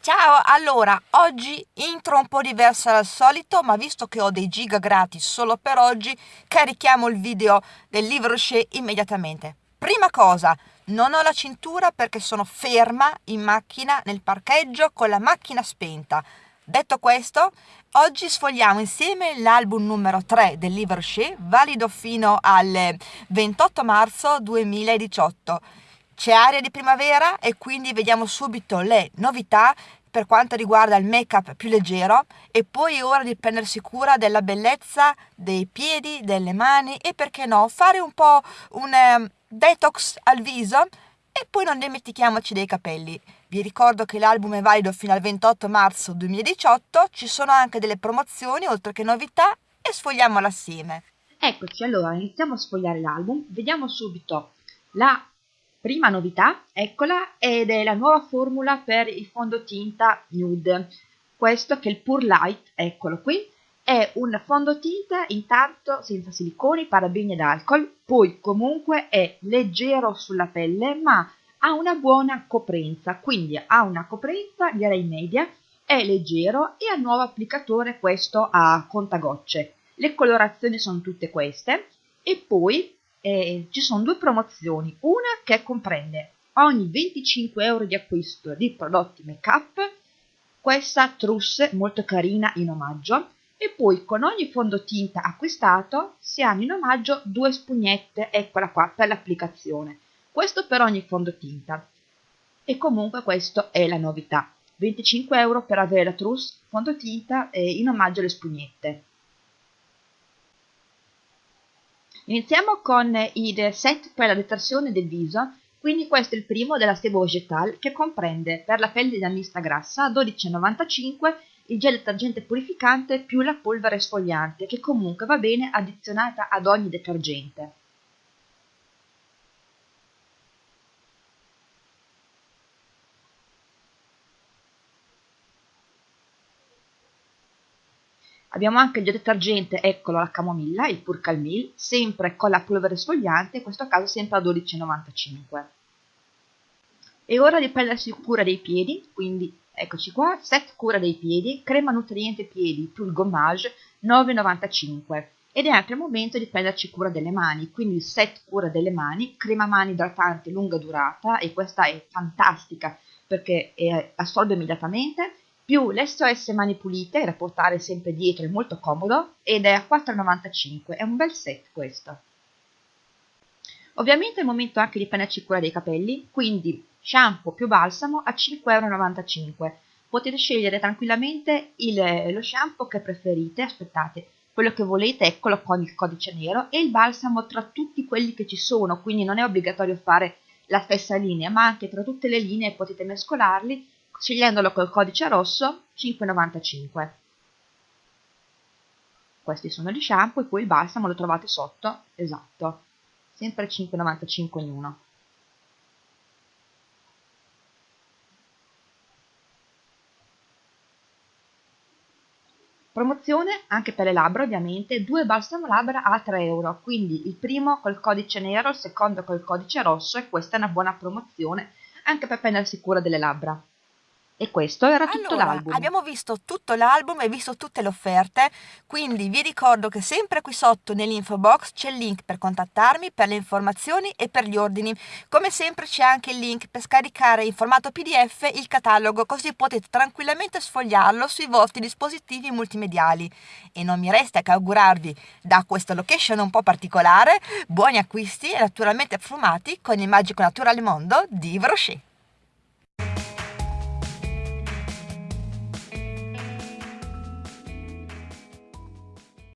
Ciao, allora, oggi intro un po' diversa dal solito, ma visto che ho dei giga gratis solo per oggi, carichiamo il video del libro Rocher immediatamente. Prima cosa, non ho la cintura perché sono ferma in macchina nel parcheggio con la macchina spenta. Detto questo, oggi sfogliamo insieme l'album numero 3 del libro Rocher, valido fino al 28 marzo 2018 c'è aria di primavera e quindi vediamo subito le novità per quanto riguarda il make-up più leggero e poi è ora di prendersi cura della bellezza dei piedi, delle mani e perché no fare un po' un um, detox al viso e poi non dimentichiamoci dei capelli. Vi ricordo che l'album è valido fino al 28 marzo 2018, ci sono anche delle promozioni oltre che novità e sfogliamolo assieme. Eccoci, allora iniziamo a sfogliare l'album, vediamo subito la Prima novità, eccola, ed è la nuova formula per il fondotinta nude. Questo che è il Pure Light, eccolo qui, è un fondotinta intanto senza siliconi, parabeni ed alcol, poi comunque è leggero sulla pelle ma ha una buona coprenza, quindi ha una coprenza direi media, è leggero e ha nuovo applicatore questo a contagocce. Le colorazioni sono tutte queste e poi eh, ci sono due promozioni, una che comprende ogni 25 euro di acquisto di prodotti make up questa trousse molto carina in omaggio e poi con ogni fondotinta acquistato si hanno in omaggio due spugnette, eccola qua, per l'applicazione. Questo per ogni fondotinta. E comunque questa è la novità. 25 euro per avere la trousse fondotinta e in omaggio le spugnette. Iniziamo con il set per la detersione del viso, quindi questo è il primo della Sebo Vegetal che comprende per la pelle da mista grassa 12,95 il gel detergente purificante più la polvere sfogliante che comunque va bene addizionata ad ogni detergente. Abbiamo anche il detergente, eccolo la camomilla, il Pur Calmil, sempre con la polvere sfogliante, in questo caso sempre a 12,95. E ora di prendersi cura dei piedi, quindi eccoci qua, set cura dei piedi, crema nutriente piedi più il gommage, 9,95. Ed è anche il momento di prenderci cura delle mani, quindi il set cura delle mani, crema mani idratante lunga durata, e questa è fantastica perché assorbe immediatamente, più l'SOS Mani Pulite da portare sempre dietro, è molto comodo ed è a 4,95, è un bel set questo. Ovviamente è il momento anche di prenderci cura dei capelli, quindi shampoo più balsamo a 5,95€. Potete scegliere tranquillamente il, lo shampoo che preferite, aspettate, quello che volete, eccolo con il codice nero, e il balsamo tra tutti quelli che ci sono, quindi non è obbligatorio fare la stessa linea, ma anche tra tutte le linee potete mescolarli scegliendolo col codice rosso 5,95. Questi sono gli shampoo e poi il balsamo lo trovate sotto, esatto, sempre 5,95 ognuno. Promozione anche per le labbra ovviamente, due balsamo labbra a 3 euro, quindi il primo col codice nero, il secondo col codice rosso e questa è una buona promozione anche per prendersi cura delle labbra. E questo era tutto allora, l'album. Abbiamo visto tutto l'album e visto tutte le offerte, quindi vi ricordo che sempre qui sotto nell'info box c'è il link per contattarmi per le informazioni e per gli ordini. Come sempre c'è anche il link per scaricare in formato PDF il catalogo, così potete tranquillamente sfogliarlo sui vostri dispositivi multimediali. E non mi resta che augurarvi da questa location un po' particolare buoni acquisti e naturalmente affumati con il magico naturale mondo di Brochet.